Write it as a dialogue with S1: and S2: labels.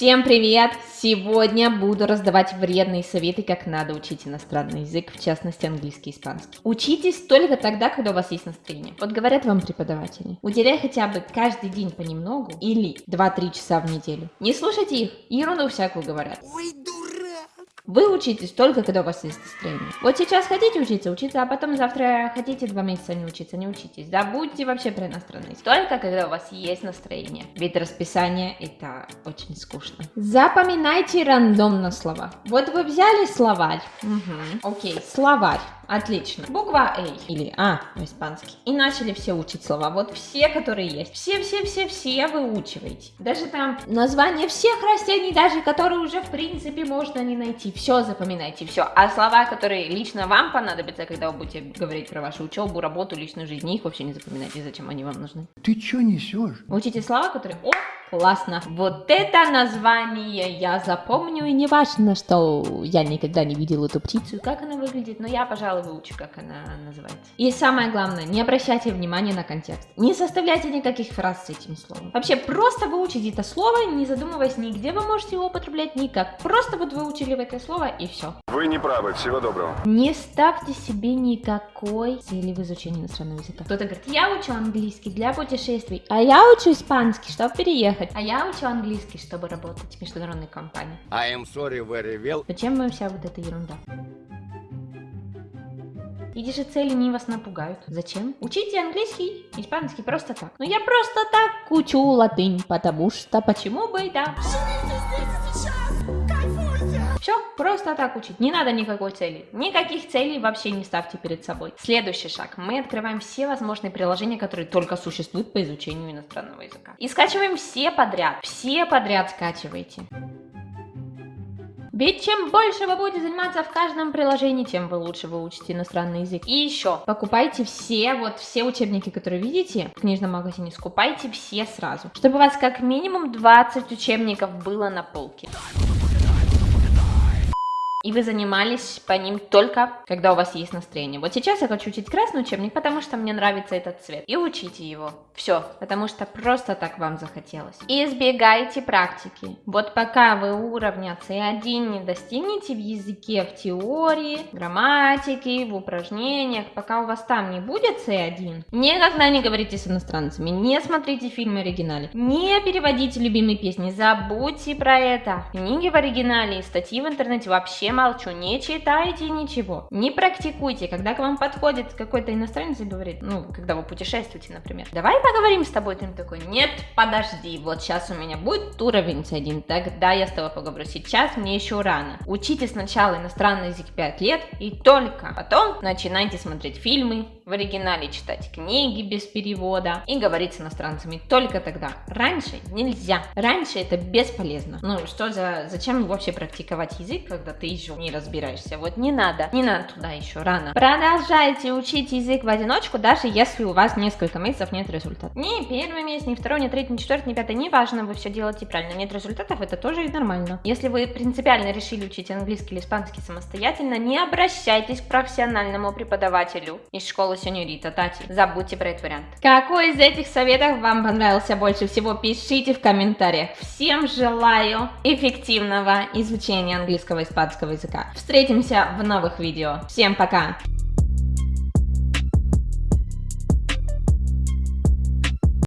S1: Всем привет! Сегодня буду раздавать вредные советы, как надо учить иностранный язык, в частности английский и испанский. Учитесь только тогда, когда у вас есть настроение. Вот говорят вам преподаватели, уделяй хотя бы каждый день понемногу или 2-3 часа в неделю. Не слушайте их, ерунду всякую говорят.
S2: Дурак!
S1: Вы учитесь только, когда у вас есть настроение. Вот сейчас хотите учиться, учиться, а потом завтра хотите два месяца не учиться, не учитесь. Забудьте вообще про иностранный язык. Только когда у вас есть настроение. Ведь расписание это очень скучно. Запоминайте рандомно слова. Вот вы взяли словарь. Угу. Окей, словарь. Отлично. Буква А или А по-испански. И начали все учить слова. Вот все, которые есть. Все-все-все-все выучиваете. Даже там название всех растений, даже которые уже в принципе можно не найти. Все запоминайте, все. А слова, которые лично вам понадобятся, когда вы будете говорить про вашу учебу, работу, личную жизнь, их вообще не запоминайте, зачем они вам нужны.
S2: Ты чё несешь?
S1: Учите слова, которые... О, классно. Вот это название я запомню, и не важно, что я никогда не видел эту птицу, и как она выглядит, но я, пожалуй, выучу, как она называется. И самое главное, не обращайте внимания на контекст. Не составляйте никаких фраз с этим словом. Вообще, просто выучите это слово, не задумываясь ни где вы можете его употреблять, никак. Просто вот выучили в это слово, и все.
S3: Вы не правы, всего доброго.
S1: Не ставьте себе никакой цели в изучении иностранного языка. Кто-то говорит, я учу английский для путешествий, а я учу испанский, чтобы переехать, а я учу английский, чтобы работать в международной компании.
S2: I am sorry very well.
S1: Зачем вам вся вот эта ерунда? Эти же цели не вас напугают. Зачем? Учите английский, испанский просто так. Ну я просто так учу латынь, потому что почему бы и да. Все, просто так учить. Не надо никакой цели. Никаких целей вообще не ставьте перед собой. Следующий шаг. Мы открываем все возможные приложения, которые только существуют по изучению иностранного языка. И скачиваем все подряд. Все подряд скачивайте. Ведь чем больше вы будете заниматься в каждом приложении, тем вы лучше выучите иностранный язык. И еще, покупайте все, вот все учебники, которые видите в книжном магазине, скупайте все сразу, чтобы у вас как минимум 20 учебников было на полке. И вы занимались по ним только, когда у вас есть настроение. Вот сейчас я хочу учить красный учебник, потому что мне нравится этот цвет. И учите его. Все, потому что просто так вам захотелось. И избегайте практики. Вот пока вы уровня C1 не достигнете в языке, в теории, грамматике, в упражнениях, пока у вас там не будет C1, никогда не говорите с иностранцами, не смотрите фильмы в оригинале, не переводите любимые песни, забудьте про это. Книги в оригинале и статьи в интернете вообще молчу, не читайте ничего, не практикуйте, когда к вам подходит какой-то иностранец и говорит, ну, когда вы путешествуете, например, давай поговорим с тобой, ты такой, нет, подожди, вот сейчас у меня будет уровень C1, тогда я с тобой поговорю, сейчас мне еще рано. Учите сначала иностранный язык 5 лет, и только потом начинайте смотреть фильмы в оригинале, читать книги без перевода и говорить с иностранцами только тогда. Раньше нельзя, раньше это бесполезно. Ну, что за, зачем вообще практиковать язык, когда ты еще не разбираешься. Вот не надо, не надо туда еще рано. Продолжайте учить язык в одиночку, даже если у вас несколько месяцев нет результата. Ни первый месяц, ни второй, ни третий, ни четвертый, ни пятый, не важно, вы все делаете правильно. Нет результатов, это тоже нормально. Если вы принципиально решили учить английский или испанский самостоятельно, не обращайтесь к профессиональному преподавателю из школы сеньорита Тати. Забудьте про этот вариант. Какой из этих советов вам понравился больше всего, пишите в комментариях. Всем желаю эффективного изучения английского и испанского языка. Встретимся в новых видео. Всем пока!